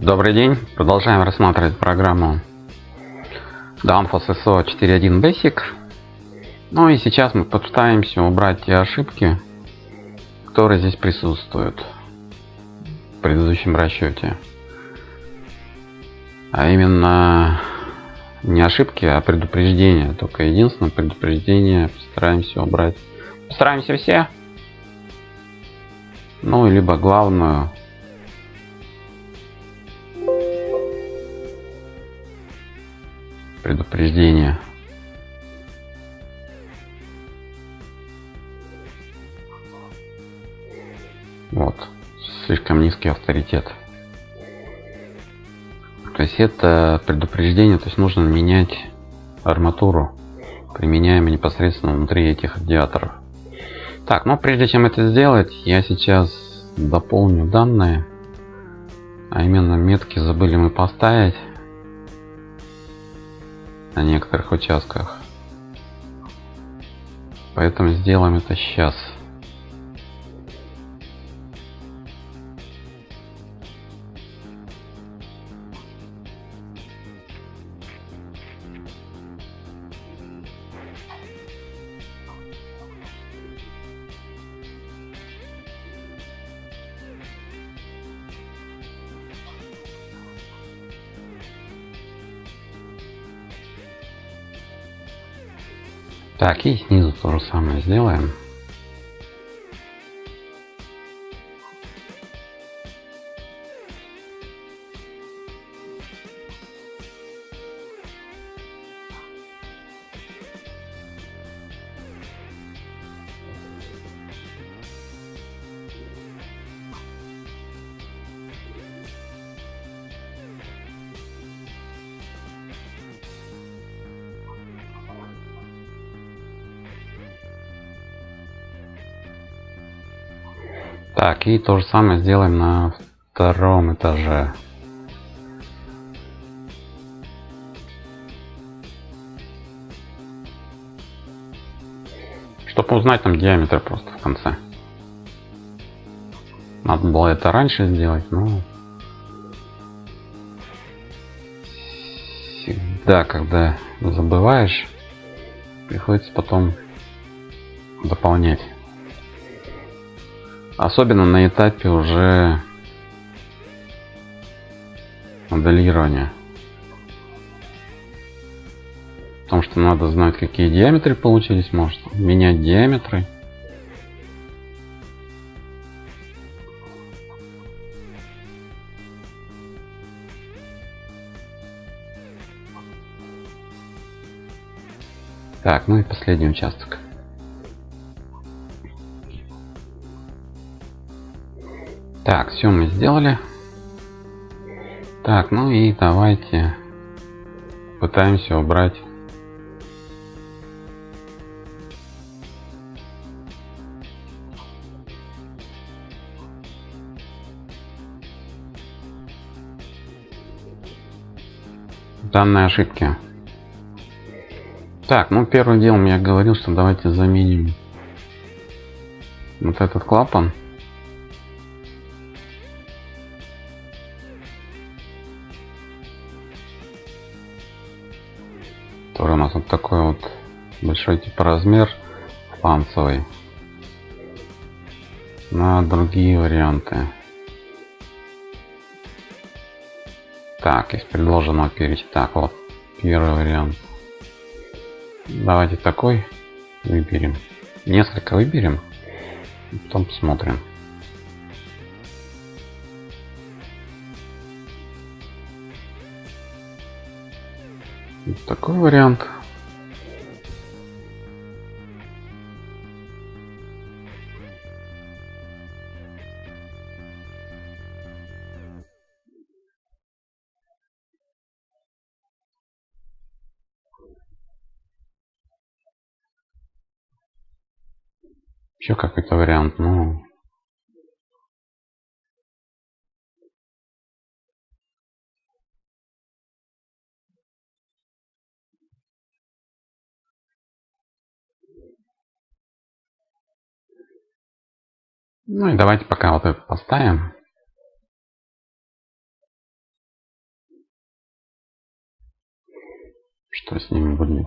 Добрый день. Продолжаем рассматривать программу Danfoss SO 4.1 Basic. Ну и сейчас мы попытаемся убрать те ошибки, которые здесь присутствуют в предыдущем расчете. А именно не ошибки, а предупреждения. Только единственное предупреждение постараемся убрать. Постараемся все. Ну, либо главную предупреждение. Вот. Слишком низкий авторитет. То есть это предупреждение, то есть нужно менять арматуру, применяемую непосредственно внутри этих радиаторов. Так, но прежде чем это сделать, я сейчас дополню данные. А именно метки забыли мы поставить на некоторых участках. Поэтому сделаем это сейчас. Так, и снизу то же самое сделаем. Так, и то же самое сделаем на втором этаже. Чтобы узнать там диаметр просто в конце. Надо было это раньше сделать, но... Всегда, когда забываешь, приходится потом дополнять. Особенно на этапе уже моделирования. Потому что надо знать, какие диаметры получились, может менять диаметры. Так, ну и последний участок. Так, все мы сделали. Так, ну и давайте пытаемся убрать данные ошибки. Так, ну первым делом я говорил, что давайте заменим вот этот клапан. Нас вот такой вот большой типа размер фланцевый на другие варианты. Так, из предложенного перечня. Так, вот первый вариант. Давайте такой выберем. Несколько выберем. Потом посмотрим. Такой вариант. Еще какой-то вариант, ну Ну и давайте пока вот это поставим. Что с ним будет?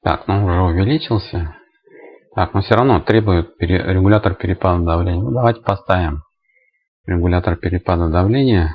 Так, ну уже увеличился. Так, но все равно требует пере, регулятор перепада давления. Ну, давайте поставим регулятор перепада давления.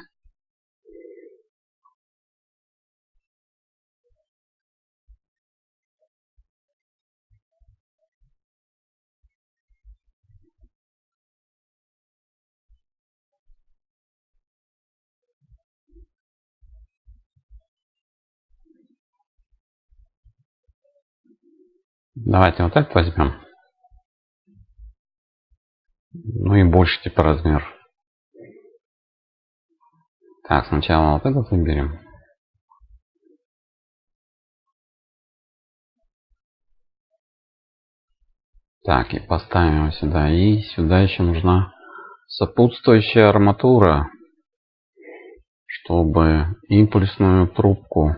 Давайте вот этот возьмем. Ну и больше типа размер. Так, сначала вот этот выберем. Так, и поставим его сюда. И сюда еще нужна сопутствующая арматура, чтобы импульсную трубку.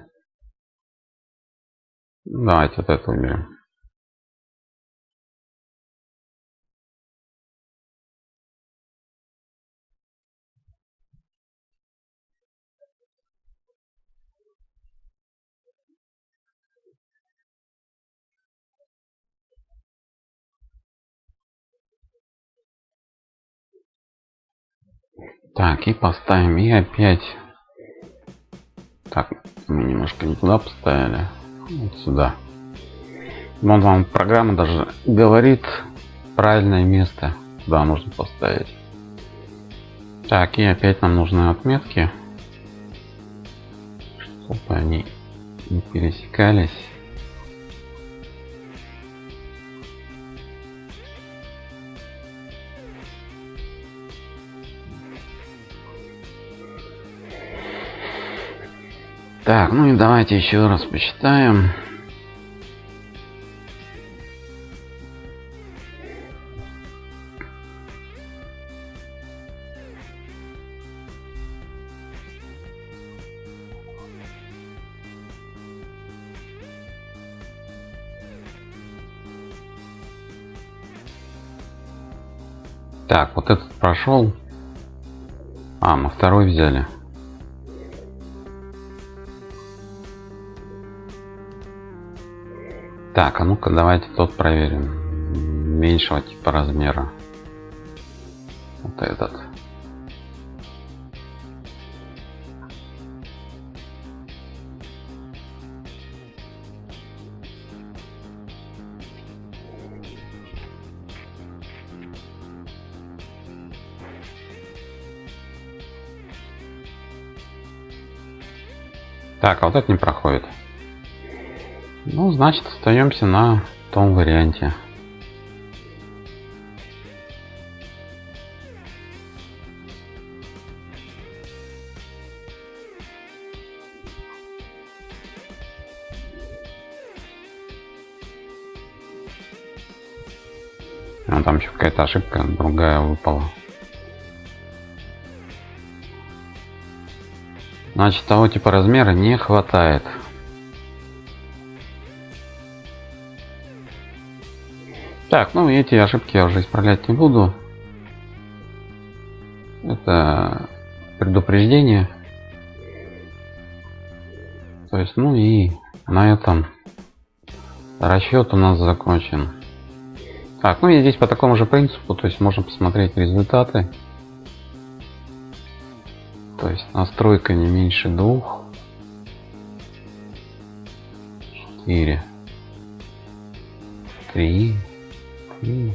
Давайте вот это выберем. Так, и поставим, и опять. Так, мы немножко не туда поставили. Вот сюда. Вон вам программа даже говорит правильное место, куда нужно поставить. Так, и опять нам нужны отметки, чтобы они не пересекались. Так, ну и давайте еще раз посчитаем. Так, вот этот прошел. А, мы второй взяли. Так, а ну-ка давайте тот проверим. Меньшего типа размера. Вот этот. Так, а вот это не проходит. Ну, значит, остаемся на том варианте. А там еще какая-то ошибка другая выпала. Значит, того типа размера не хватает. Так, ну эти ошибки я уже исправлять не буду. Это предупреждение. То есть, ну и на этом расчет у нас закончен. Так, ну и здесь по такому же принципу, то есть можно посмотреть результаты. То есть настройка не меньше двух. Четыре. Три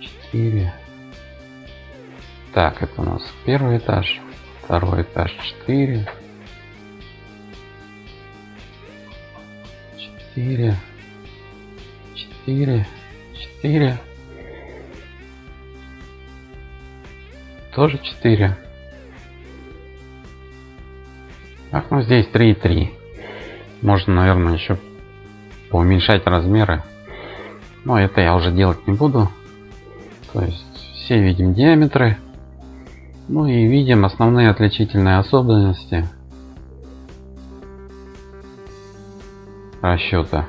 четыре. Так, это у нас первый этаж, второй этаж четыре. Четыре. Четыре. Четыре. Тоже четыре. Так, ну здесь три и три. Можно, наверное, еще поуменьшать размеры. Но это я уже делать не буду. То есть все видим диаметры. Ну и видим основные отличительные особенности расчета.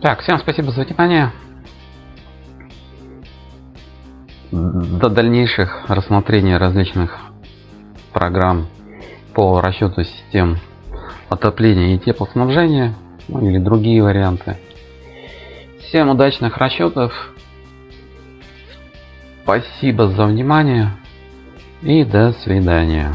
Так, всем спасибо за внимание. До дальнейших рассмотрений различных программ по расчету систем отопления и теплоснабжения ну, или другие варианты. Всем удачных расчетов. Спасибо за внимание и до свидания.